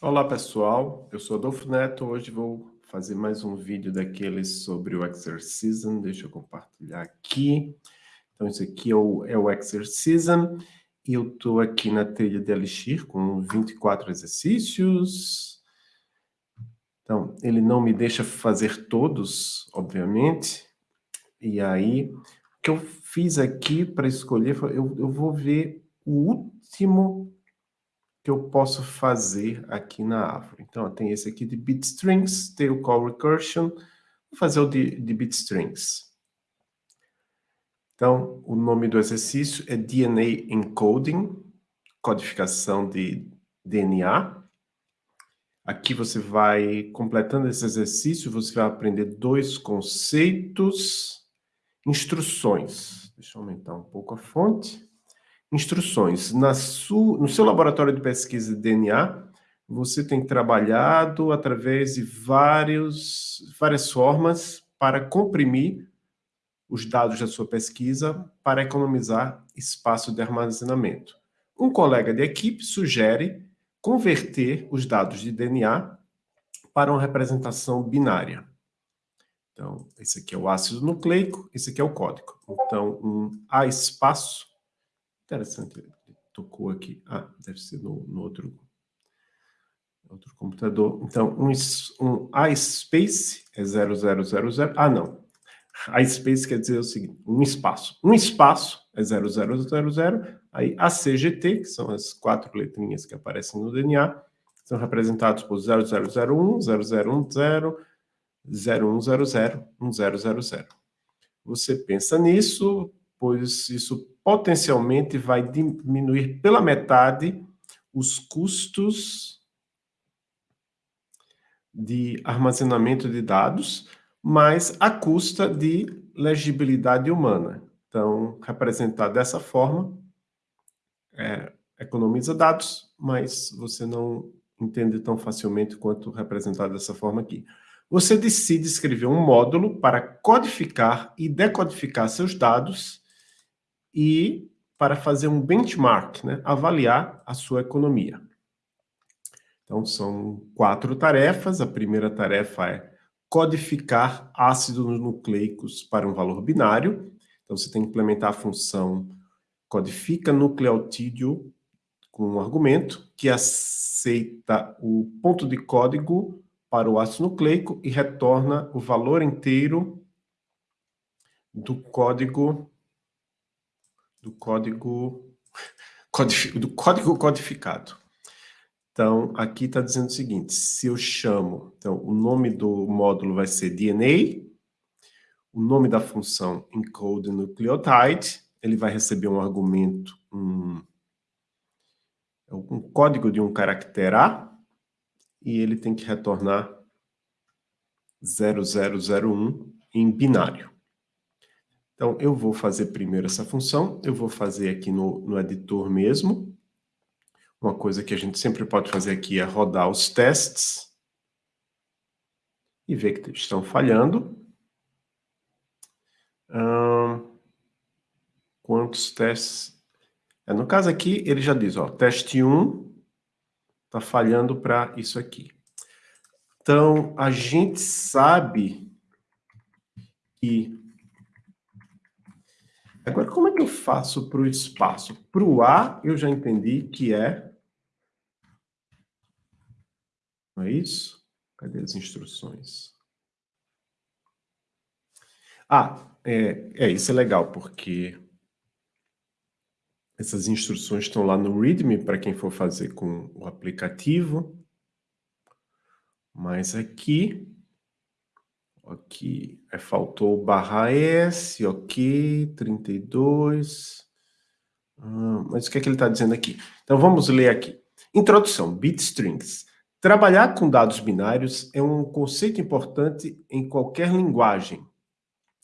Olá pessoal, eu sou Adolfo Neto, hoje vou fazer mais um vídeo daqueles sobre o Exercism, deixa eu compartilhar aqui. Então esse aqui é o, é o Exercism, e eu estou aqui na trilha de Elixir com 24 exercícios. Então, ele não me deixa fazer todos, obviamente, e aí, o que eu fiz aqui para escolher, eu, eu vou ver o último que eu posso fazer aqui na árvore. Então, tem esse aqui de bitstrings, tail call recursion, vou fazer o de, de bitstrings. Então, o nome do exercício é DNA Encoding, codificação de DNA. Aqui você vai, completando esse exercício, você vai aprender dois conceitos, instruções. Deixa eu aumentar um pouco a fonte. Instruções. Na no seu laboratório de pesquisa de DNA, você tem trabalhado através de vários, várias formas para comprimir os dados da sua pesquisa para economizar espaço de armazenamento. Um colega de equipe sugere converter os dados de DNA para uma representação binária. Então, esse aqui é o ácido nucleico, esse aqui é o código. Então, um A espaço Interessante, ele tocou aqui. Ah, deve ser no, no outro, outro computador. Então, um, um iSpace é 0000. Ah, não. iSpace quer dizer o seguinte, um espaço. Um espaço é 0000, aí ACGT, que são as quatro letrinhas que aparecem no DNA, são representados por 0001, 0010, 0100, 1000. Você pensa nisso, pois isso potencialmente vai diminuir pela metade os custos de armazenamento de dados, mas à custa de legibilidade humana. Então, representar dessa forma é, economiza dados, mas você não entende tão facilmente quanto representar dessa forma aqui. Você decide escrever um módulo para codificar e decodificar seus dados e para fazer um benchmark, né, avaliar a sua economia. Então, são quatro tarefas. A primeira tarefa é codificar ácidos nucleicos para um valor binário. Então, você tem que implementar a função codifica nucleotídeo com um argumento que aceita o ponto de código para o ácido nucleico e retorna o valor inteiro do código do código, do código codificado. Então, aqui está dizendo o seguinte, se eu chamo, então, o nome do módulo vai ser DNA, o nome da função encode nucleotide, ele vai receber um argumento, um, um código de um caractere A, e ele tem que retornar 0001 em binário. Então, eu vou fazer primeiro essa função, eu vou fazer aqui no, no editor mesmo. Uma coisa que a gente sempre pode fazer aqui é rodar os testes e ver que estão falhando. Hum, quantos testes? É, no caso aqui, ele já diz, ó, teste 1 está falhando para isso aqui. Então, a gente sabe que Agora, como é que eu faço para o espaço? Para o A, eu já entendi que é... Não é isso? Cadê as instruções? Ah, é, é, isso é legal, porque essas instruções estão lá no README para quem for fazer com o aplicativo. Mas aqui Aqui, é, faltou barra S, ok, 32. Ah, mas o que é que ele está dizendo aqui? Então vamos ler aqui. Introdução, bitstrings. Trabalhar com dados binários é um conceito importante em qualquer linguagem.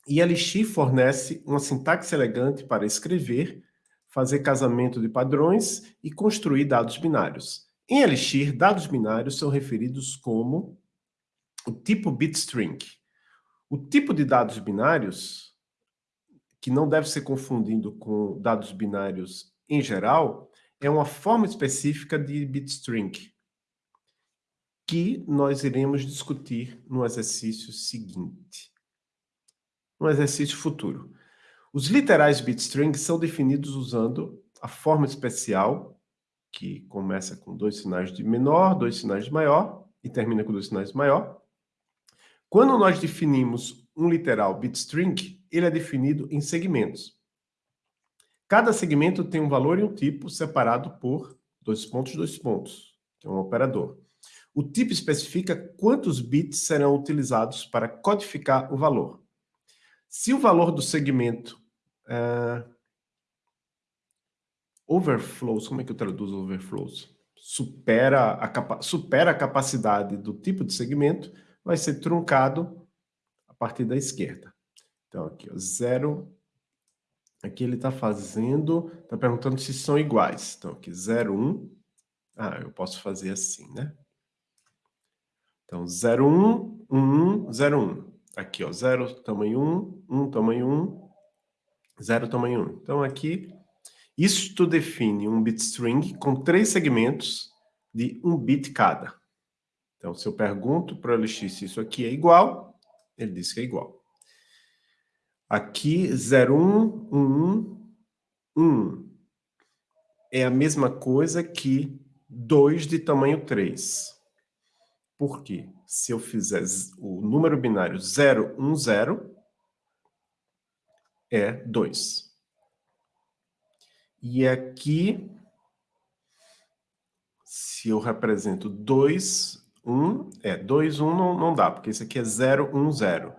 E Elixir fornece uma sintaxe elegante para escrever, fazer casamento de padrões e construir dados binários. Em Elixir, dados binários são referidos como o tipo bitstring, o tipo de dados binários, que não deve ser confundido com dados binários em geral, é uma forma específica de bitstring. que nós iremos discutir no exercício seguinte. No exercício futuro. Os literais bitstring são definidos usando a forma especial, que começa com dois sinais de menor, dois sinais de maior, e termina com dois sinais de maior. Quando nós definimos um literal bitstring, ele é definido em segmentos. Cada segmento tem um valor e um tipo separado por dois pontos, dois pontos, que é um operador. O tipo especifica quantos bits serão utilizados para codificar o valor. Se o valor do segmento uh, overflows, como é que eu traduzo overflows? Supera a, supera a capacidade do tipo de segmento, vai ser truncado a partir da esquerda. Então, aqui, ó, zero. Aqui ele está fazendo, está perguntando se são iguais. Então, aqui, 0, 1. Um. Ah, eu posso fazer assim, né? Então, 0, 1, 1, 1, 0, 1. Aqui, ó, 0 tamanho 1, 1 tamanho 1, 0 tamanho 1. Então, aqui, isto define um bit string com três segmentos de um bit cada. Então, se eu pergunto para o LX se isso aqui é igual, ele diz que é igual. Aqui, 0, 1, 1, 1, 1. É a mesma coisa que 2 de tamanho 3. Por quê? Se eu fizer o número binário 0, 1, 0, é 2. E aqui, se eu represento 2, 1, é 2, 1 não, não dá, porque esse aqui é 0, 1, 0.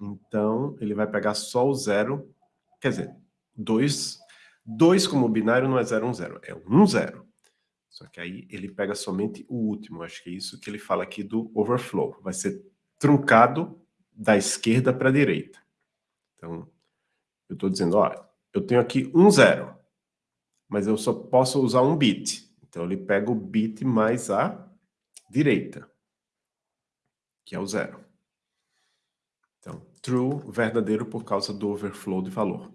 Então, ele vai pegar só o 0, quer dizer, 2, 2 como binário não é 0, 1, 0, é 1, 0. Só que aí ele pega somente o último. Acho que é isso que ele fala aqui do overflow. Vai ser truncado da esquerda para a direita. Então, eu estou dizendo, ó, eu tenho aqui um zero, mas eu só posso usar um bit. Então, ele pega o bit mais a direita, que é o zero. Então, true, verdadeiro por causa do overflow de valor.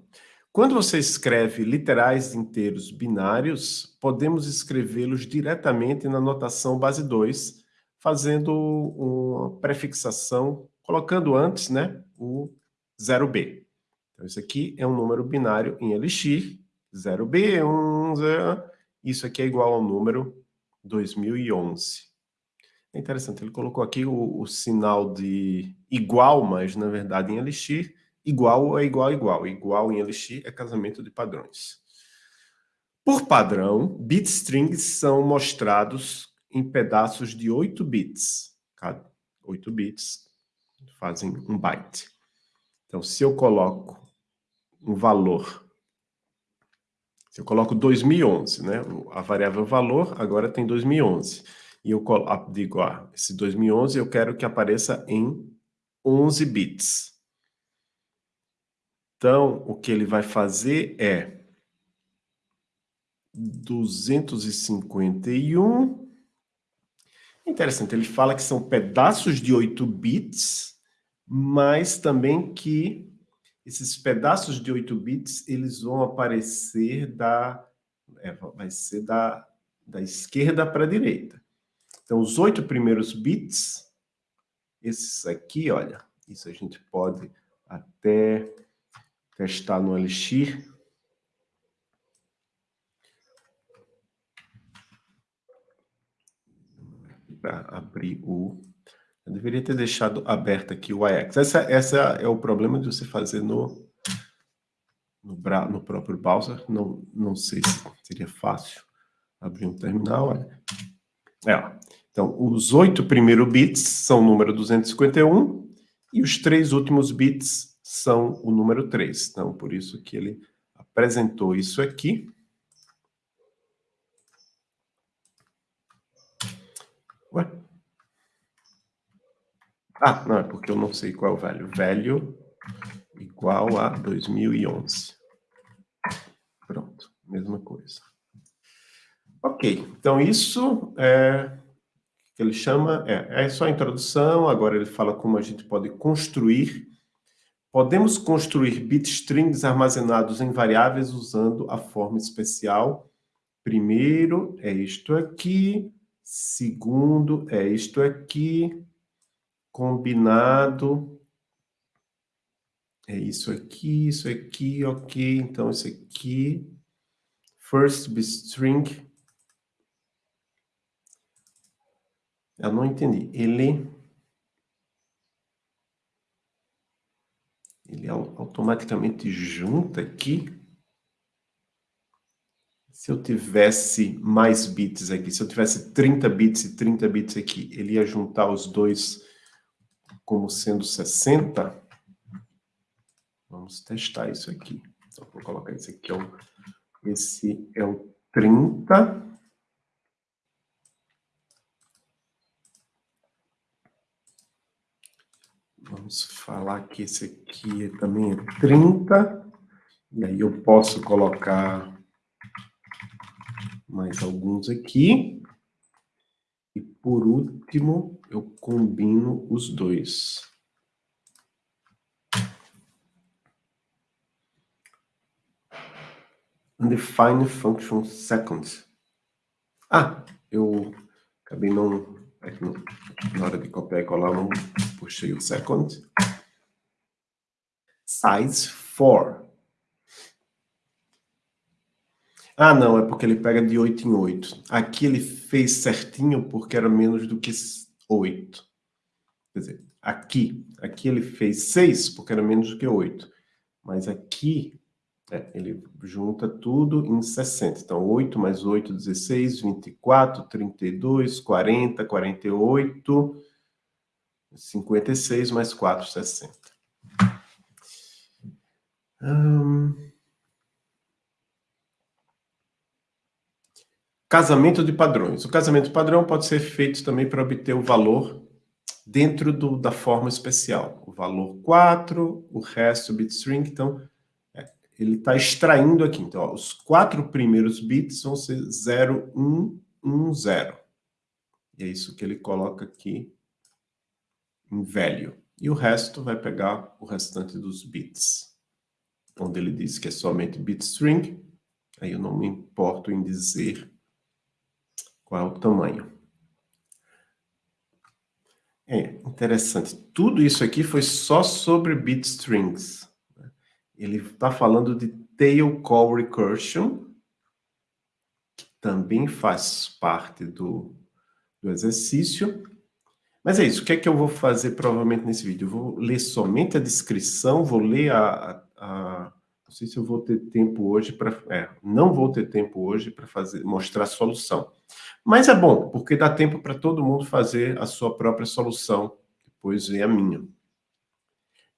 Quando você escreve literais inteiros binários, podemos escrevê-los diretamente na notação base 2, fazendo uma prefixação, colocando antes né, o 0b. Então, isso aqui é um número binário em Elixir, 0b, 1, 0, isso aqui é igual ao número 2011. É interessante, ele colocou aqui o, o sinal de igual, mas na verdade em Elixir, igual é igual igual. Igual em Elixir é casamento de padrões. Por padrão, bitstrings são mostrados em pedaços de 8 bits. Cada 8 bits fazem um byte. Então, se eu coloco um valor, se eu coloco 2011, né? A variável valor agora tem 2011. E eu digo, ah, esse 2011 eu quero que apareça em 11 bits. Então, o que ele vai fazer é 251. Interessante, ele fala que são pedaços de 8 bits, mas também que esses pedaços de 8 bits, eles vão aparecer da... É, vai ser da, da esquerda para a direita. Então, os oito primeiros bits, esses aqui, olha, isso a gente pode até testar no Elixir. Para abrir o... Eu deveria ter deixado aberto aqui o IX. Essa, essa é o problema de você fazer no, no, no próprio browser. Não, não sei se seria fácil abrir um terminal. Olha. É, então, os oito primeiros bits são o número 251 e os três últimos bits são o número 3. Então, por isso que ele apresentou isso aqui. Ué? Ah, não, é porque eu não sei qual é o velho. Velho igual a 2011. Pronto, mesma coisa. Ok, então isso é que ele chama, é, é só a introdução, agora ele fala como a gente pode construir Podemos construir bitstrings armazenados em variáveis usando a forma especial. Primeiro é isto aqui, Segundo é isto aqui, combinado. É isso aqui, isso aqui, ok. Então, isso aqui. First string. Eu não entendi. Ele... Ele automaticamente junta aqui. Se eu tivesse mais bits aqui, se eu tivesse 30 bits e 30 bits aqui, ele ia juntar os dois como sendo 60. Vamos testar isso aqui. Então, vou colocar esse aqui, é esse é o 30. Vamos falar que esse aqui também é 30. E aí eu posso colocar mais alguns aqui. E por último, eu combino os dois. Undefine function second. Ah, eu acabei não, na hora de copiar e colar, não puxei o second. Size 4. Ah, não, é porque ele pega de 8 em 8. Aqui ele fez certinho porque era menos do que 8. Quer dizer, aqui, aqui ele fez 6 porque era menos do que 8. Mas aqui, é, ele junta tudo em 60. Então, 8 mais 8, 16, 24, 32, 40, 48, 56 mais 4, 60. Hum... Casamento de padrões. O casamento padrão pode ser feito também para obter o valor dentro do, da forma especial. O valor 4, o resto bitstring, então é, ele está extraindo aqui. Então, ó, os quatro primeiros bits vão ser 0, 1, 1, 0. E é isso que ele coloca aqui em velho. E o resto vai pegar o restante dos bits. Onde ele diz que é somente bitstring, aí eu não me importo em dizer qual é o tamanho. É interessante. Tudo isso aqui foi só sobre bitstrings. Ele está falando de tail call recursion, que também faz parte do, do exercício. Mas é isso. O que é que eu vou fazer provavelmente nesse vídeo? Eu vou ler somente a descrição, vou ler a, a, não sei se eu vou ter tempo hoje para... É, não vou ter tempo hoje para mostrar a solução. Mas é bom, porque dá tempo para todo mundo fazer a sua própria solução. Depois vem a minha.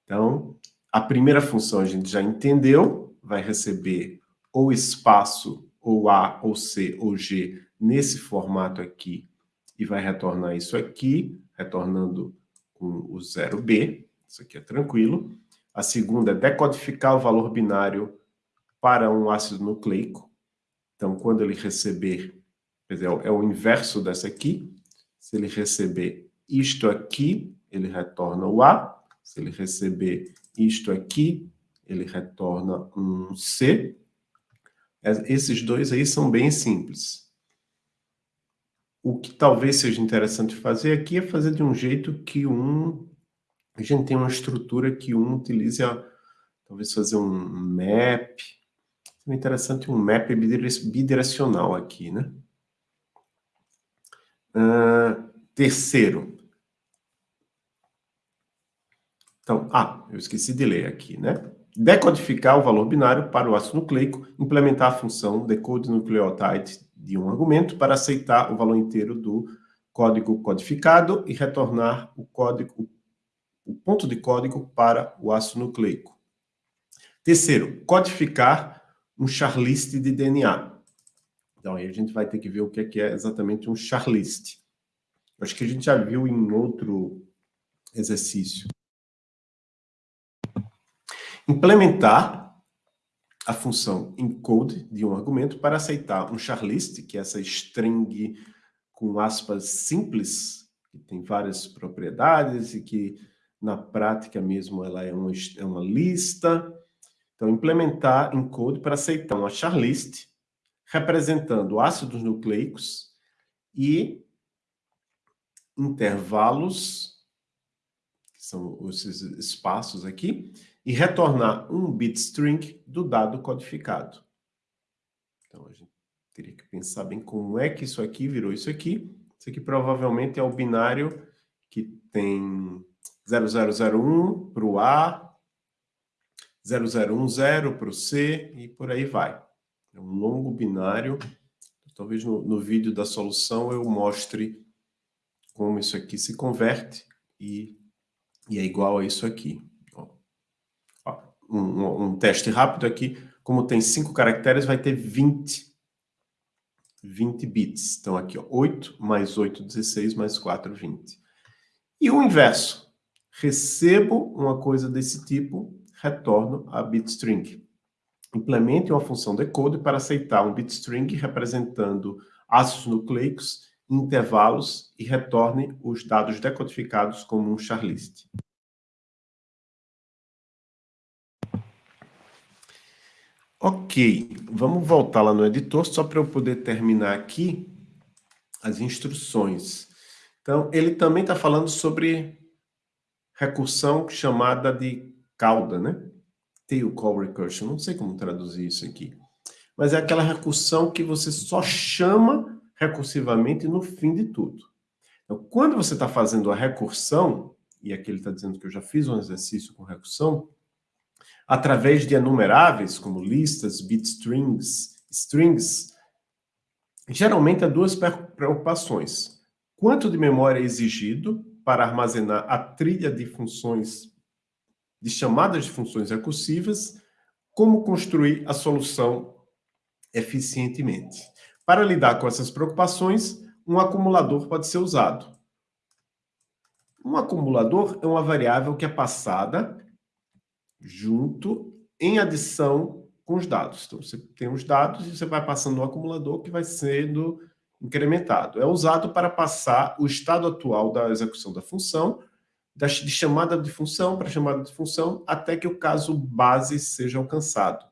Então, a primeira função a gente já entendeu, vai receber ou espaço, ou A, ou C, ou G, nesse formato aqui, e vai retornar isso aqui, retornando com o 0B, isso aqui é tranquilo. A segunda é decodificar o valor binário para um ácido nucleico. Então, quando ele receber, quer dizer, é o inverso dessa aqui. Se ele receber isto aqui, ele retorna o A. Se ele receber isto aqui, ele retorna um C. Esses dois aí são bem simples. O que talvez seja interessante fazer aqui é fazer de um jeito que um a gente tem uma estrutura que um utilize, a, talvez fazer um map. É interessante um map bidirecional aqui, né? Uh, terceiro. Então, ah, eu esqueci de ler aqui, né? Decodificar o valor binário para o ácido nucleico, implementar a função decode nucleotide de um argumento para aceitar o valor inteiro do código codificado e retornar o código o ponto de código para o ácido nucleico. Terceiro, codificar um charlist de DNA. Então, aí a gente vai ter que ver o que é, que é exatamente um charlist. Acho que a gente já viu em outro exercício. Implementar a função encode de um argumento para aceitar um charlist, que é essa string com aspas simples, que tem várias propriedades e que na prática mesmo ela é uma, é uma lista. Então, implementar encode para aceitar uma charlist representando ácidos nucleicos e intervalos, que são esses espaços aqui, e retornar um bit string do dado codificado. Então, a gente teria que pensar bem como é que isso aqui virou isso aqui. Isso aqui provavelmente é o binário que tem 0001 para o A, 0010 para o C e por aí vai. É um longo binário. Talvez no, no vídeo da solução eu mostre como isso aqui se converte e, e é igual a isso aqui. Um, um, teste rápido aqui. Como tem cinco caracteres, vai ter 20, 20 bits. Então aqui, ó, 8 mais 8, 16, mais 4, 20. E o inverso. Recebo uma coisa desse tipo, retorno a bitstring. Implemente uma função decode para aceitar um bitstring representando ácidos nucleicos intervalos e retorne os dados decodificados como um charlist. Ok, vamos voltar lá no editor só para eu poder terminar aqui as instruções. Então, ele também está falando sobre recursão chamada de cauda, né? Tail call recursion, não sei como traduzir isso aqui. Mas é aquela recursão que você só chama recursivamente no fim de tudo. Então, quando você está fazendo a recursão, e aqui ele está dizendo que eu já fiz um exercício com recursão, através de enumeráveis, como listas, bitstrings, strings, geralmente há duas preocupações. Quanto de memória é exigido para armazenar a trilha de funções, de chamadas de funções recursivas, como construir a solução eficientemente. Para lidar com essas preocupações, um acumulador pode ser usado. Um acumulador é uma variável que é passada junto em adição com os dados. Então, você tem os dados e você vai passando no acumulador que vai sendo incrementado. É usado para passar o estado atual da execução da função, de chamada de função para chamada de função, até que o caso base seja alcançado.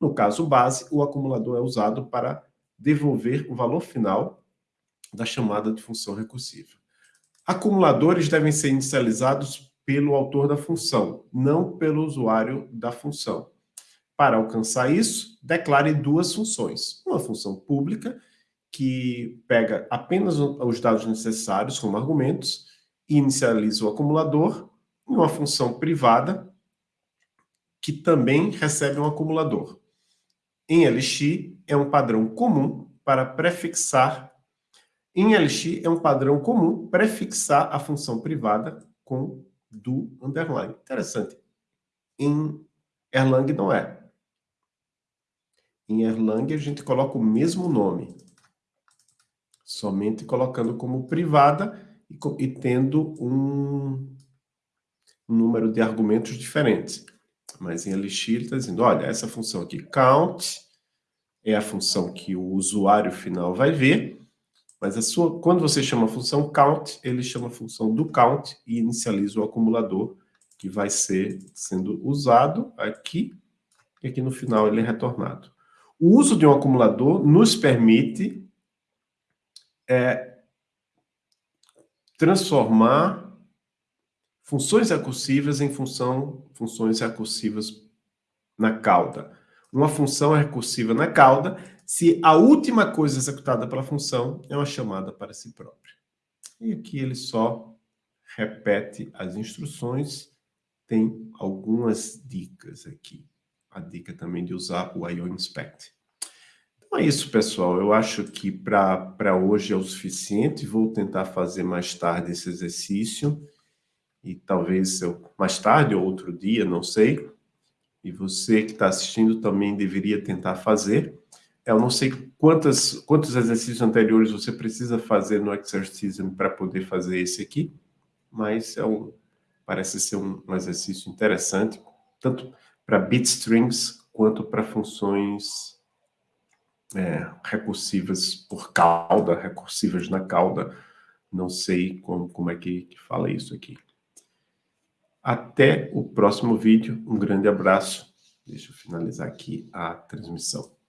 No caso base, o acumulador é usado para devolver o valor final da chamada de função recursiva. Acumuladores devem ser inicializados pelo autor da função, não pelo usuário da função. Para alcançar isso, declare duas funções. Uma função pública, que pega apenas os dados necessários como argumentos e inicializa o acumulador, e uma função privada, que também recebe um acumulador. Em LX, é um padrão comum para prefixar. Em LX, é um padrão comum prefixar a função privada com do underline. Interessante. Em Erlang não é. Em Erlang, a gente coloca o mesmo nome somente colocando como privada e, e tendo um, um, número de argumentos diferentes. Mas em Elixir está dizendo, olha, essa função aqui, count, é a função que o usuário final vai ver, mas a sua, quando você chama a função count, ele chama a função do count e inicializa o acumulador que vai ser sendo usado aqui, e aqui no final ele é retornado. O uso de um acumulador nos permite é transformar funções recursivas em função, funções recursivas na cauda. Uma função recursiva na cauda se a última coisa executada pela função é uma chamada para si própria. E aqui ele só repete as instruções, tem algumas dicas aqui. A dica também de usar o IO Inspect. Então é isso, pessoal. Eu acho que para hoje é o suficiente. Vou tentar fazer mais tarde esse exercício. E talvez eu, mais tarde ou outro dia, não sei. E você que está assistindo também deveria tentar fazer. Eu não sei quantas, quantos exercícios anteriores você precisa fazer no Exercism para poder fazer esse aqui, mas é um, parece ser um, um exercício interessante, tanto para bitstrings quanto para funções é, recursivas por cauda, recursivas na cauda. Não sei como, como é que, que fala isso aqui. Até o próximo vídeo. Um grande abraço. Deixa eu finalizar aqui a transmissão.